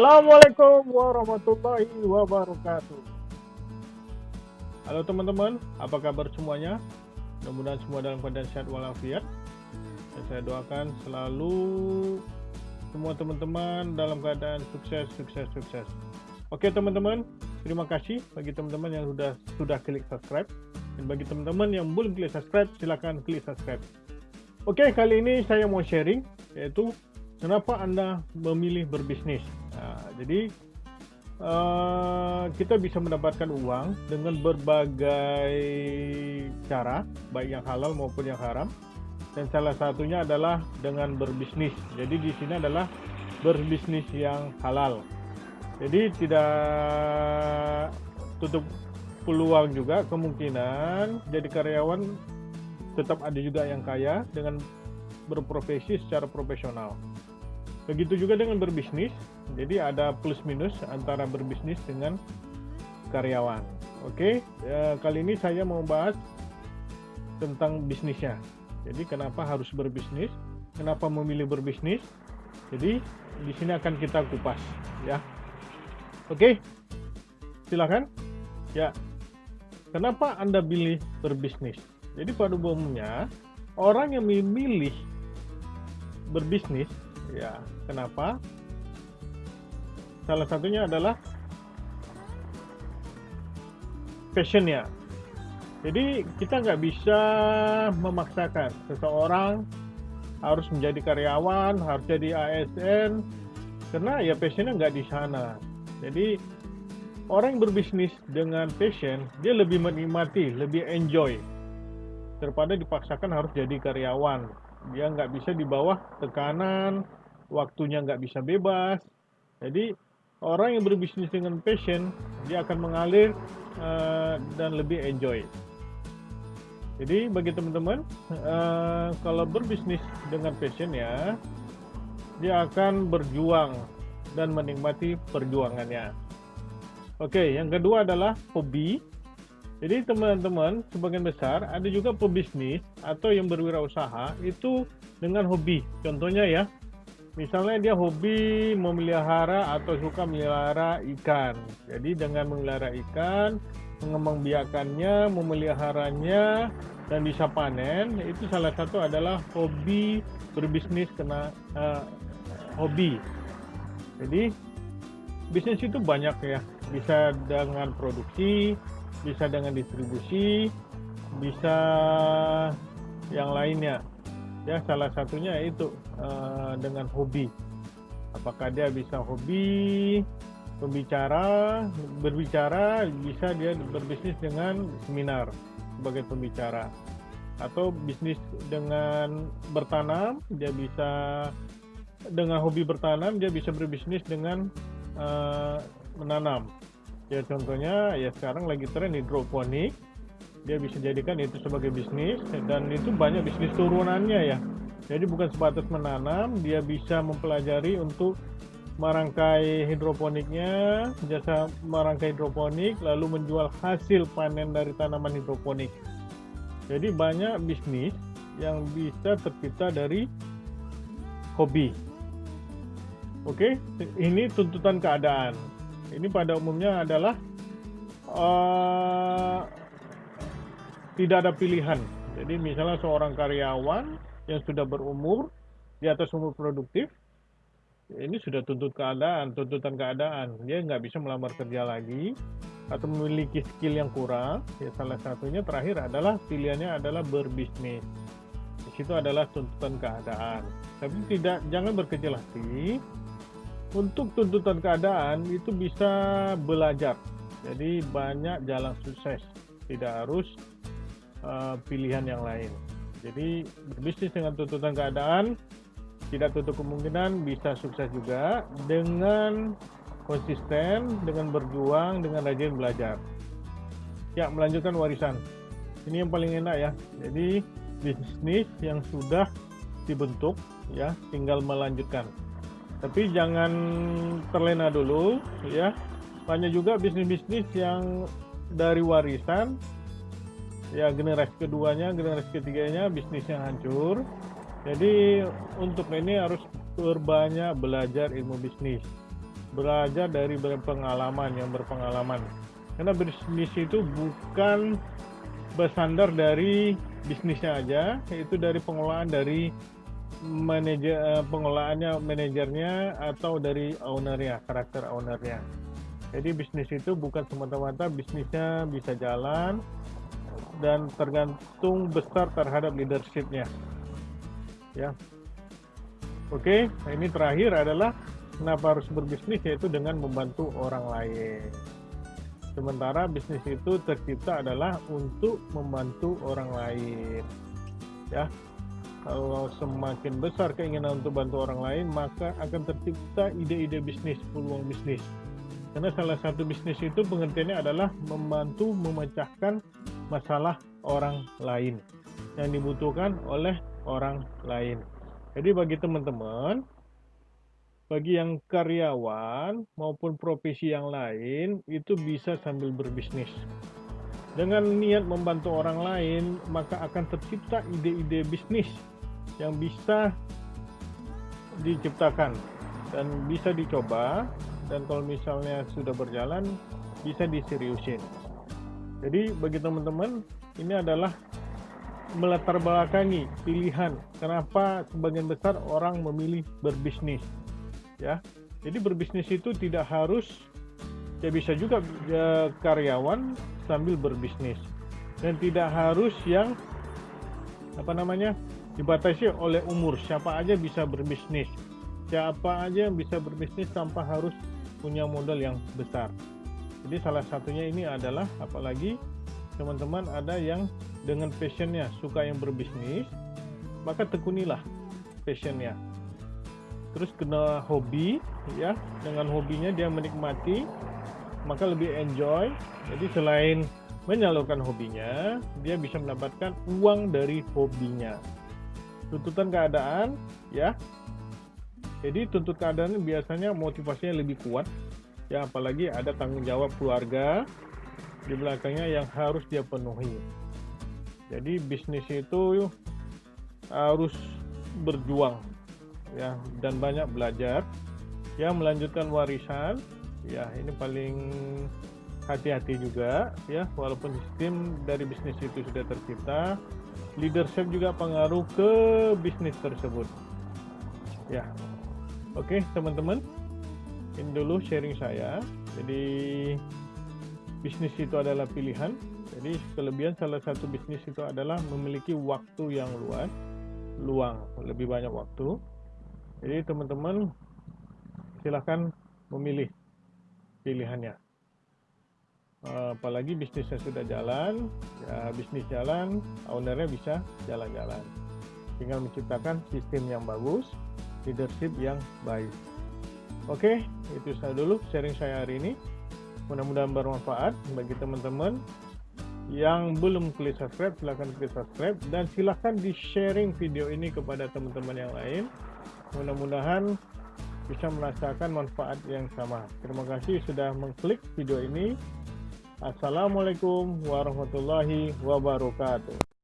Assalamualaikum warahmatullahi wabarakatuh. Halo teman-teman, apa kabar semuanya? Mudah-mudahan semua dalam keadaan sehat walafiat. Dan saya doakan selalu semua teman-teman dalam keadaan sukses, sukses, sukses. Oke teman-teman, terima kasih bagi teman-teman yang sudah sudah klik subscribe. Dan bagi teman-teman yang belum klik subscribe, silahkan klik subscribe. Oke, kali ini saya mau sharing, yaitu kenapa Anda memilih berbisnis. Nah, jadi uh, kita bisa mendapatkan uang dengan berbagai cara, baik yang halal maupun yang haram. Dan salah satunya adalah dengan berbisnis. Jadi di sini adalah berbisnis yang halal. Jadi tidak tutup peluang juga kemungkinan jadi karyawan tetap ada juga yang kaya dengan berprofesi secara profesional. Begitu juga dengan berbisnis, jadi ada plus minus antara berbisnis dengan karyawan. Oke, ya, kali ini saya mau bahas tentang bisnisnya. Jadi kenapa harus berbisnis? Kenapa memilih berbisnis? Jadi di sini akan kita kupas, ya. Oke, silakan. Ya, kenapa anda pilih berbisnis? Jadi pada umumnya orang yang memilih berbisnis Ya, kenapa? Salah satunya adalah passionnya. Jadi kita nggak bisa memaksakan seseorang harus menjadi karyawan, harus jadi ASN, karena ya passionnya nggak di sana. Jadi orang yang berbisnis dengan passion, dia lebih menikmati, lebih enjoy daripada dipaksakan harus jadi karyawan. Dia nggak bisa di bawah tekanan, waktunya nggak bisa bebas. Jadi orang yang berbisnis dengan passion, dia akan mengalir uh, dan lebih enjoy. Jadi bagi teman-teman, uh, kalau berbisnis dengan passion ya, dia akan berjuang dan menikmati perjuangannya. Oke, yang kedua adalah hobi. Jadi teman-teman, sebagian besar ada juga pebisnis atau yang berwirausaha itu dengan hobi. Contohnya ya, misalnya dia hobi memelihara atau suka memelihara ikan. Jadi dengan memelihara ikan, mengembangbiakannya, memeliharanya, dan bisa panen, itu salah satu adalah hobi berbisnis kena uh, hobi. Jadi bisnis itu banyak ya, bisa dengan produksi, bisa dengan distribusi, bisa yang lainnya ya salah satunya itu uh, dengan hobi. Apakah dia bisa hobi pembicara berbicara bisa dia berbisnis dengan seminar sebagai pembicara. Atau bisnis dengan bertanam dia bisa dengan hobi bertanam dia bisa berbisnis dengan uh, menanam. Ya contohnya ya sekarang lagi tren hidroponik dia bisa jadikan itu sebagai bisnis dan itu banyak bisnis turunannya ya. Jadi bukan sebatas menanam dia bisa mempelajari untuk merangkai hidroponiknya jasa merangkai hidroponik lalu menjual hasil panen dari tanaman hidroponik. Jadi banyak bisnis yang bisa tercipta dari hobi. Oke ini tuntutan keadaan. Ini pada umumnya adalah uh, tidak ada pilihan. Jadi misalnya seorang karyawan yang sudah berumur di atas umur produktif, ini sudah tuntut keadaan, tuntutan keadaan. Dia nggak bisa melamar kerja lagi atau memiliki skill yang kurang. Ya salah satunya terakhir adalah pilihannya adalah berbisnis. Di situ adalah tuntutan keadaan. Tapi tidak jangan berkecil hati. Untuk tuntutan keadaan itu bisa belajar. Jadi banyak jalan sukses. Tidak harus uh, pilihan yang lain. Jadi berbisnis dengan tuntutan keadaan tidak tutup kemungkinan bisa sukses juga dengan konsisten, dengan berjuang, dengan rajin belajar. Ya, melanjutkan warisan. Ini yang paling enak ya. Jadi bisnis yang sudah dibentuk ya, tinggal melanjutkan. Tapi jangan terlena dulu ya. Banyak juga bisnis-bisnis yang dari warisan ya generasi keduanya generasi ketiganya bisnisnya hancur. Jadi untuk ini harus berbanyak belajar ilmu bisnis. Belajar dari berpengalaman yang berpengalaman. Karena bisnis itu bukan bersandar dari bisnisnya aja yaitu dari pengelolaan dari manajer eh, pengelolaannya manajernya atau dari ownernya karakter ownernya. Jadi bisnis itu bukan semata-mata bisnisnya bisa jalan dan tergantung besar terhadap leadershipnya. Ya. Oke nah ini terakhir adalah kenapa harus berbisnis yaitu dengan membantu orang lain. Sementara bisnis itu tercipta adalah untuk membantu orang lain. Ya. Kalau semakin besar keinginan untuk bantu orang lain maka akan tercipta ide-ide bisnis peluang bisnis. Karena salah satu bisnis itu pengertiannya adalah membantu memecahkan masalah orang lain yang dibutuhkan oleh orang lain jadi bagi teman-teman bagi yang karyawan maupun profesi yang lain itu bisa sambil berbisnis. Dengan niat membantu orang lain, maka akan tercipta ide-ide bisnis yang bisa diciptakan dan bisa dicoba dan kalau misalnya sudah berjalan bisa diseriusin. Jadi bagi teman-teman ini adalah melatar belakangi pilihan kenapa sebagian besar orang memilih berbisnis ya. Jadi berbisnis itu tidak harus ya bisa juga ya, karyawan sambil berbisnis. Dan tidak harus yang apa namanya dibatasi oleh umur. Siapa aja bisa berbisnis. Siapa aja yang bisa berbisnis tanpa harus punya modal yang besar jadi salah satunya ini adalah apalagi teman-teman ada yang dengan passionnya suka yang berbisnis maka tekunilah passionnya. Terus kena hobi ya dengan hobinya dia menikmati maka lebih enjoy. Jadi selain menyalurkan hobinya dia bisa mendapatkan uang dari hobinya. Tuntutan keadaan ya. Jadi tuntut keadaan biasanya motivasinya lebih kuat ya apalagi ada tanggung jawab keluarga di belakangnya yang harus dia penuhi. Jadi bisnis itu harus berjuang ya dan banyak belajar. Ya melanjutkan warisan ya ini paling hati-hati juga ya walaupun sistem dari bisnis itu sudah tercipta leadership juga pengaruh ke bisnis tersebut. Ya oke teman-teman ini dulu sharing saya jadi bisnis itu adalah pilihan jadi kelebihan salah satu bisnis itu adalah memiliki waktu yang luas luang lebih banyak waktu jadi teman-teman silahkan memilih pilihannya. Apalagi bisnisnya sudah jalan, ya bisnis jalan, ownernya bisa jalan-jalan. Tinggal menciptakan sistem yang bagus, leadership yang baik. Oke, itu saya dulu sharing saya hari ini. Mudah-mudahan bermanfaat bagi teman-teman yang belum klik subscribe silahkan klik subscribe dan silahkan di sharing video ini kepada teman-teman yang lain mudah-mudahan bisa merasakan manfaat yang sama. Terima kasih sudah mengklik video ini. Assalamualaikum warahmatullahi wabarakatuh.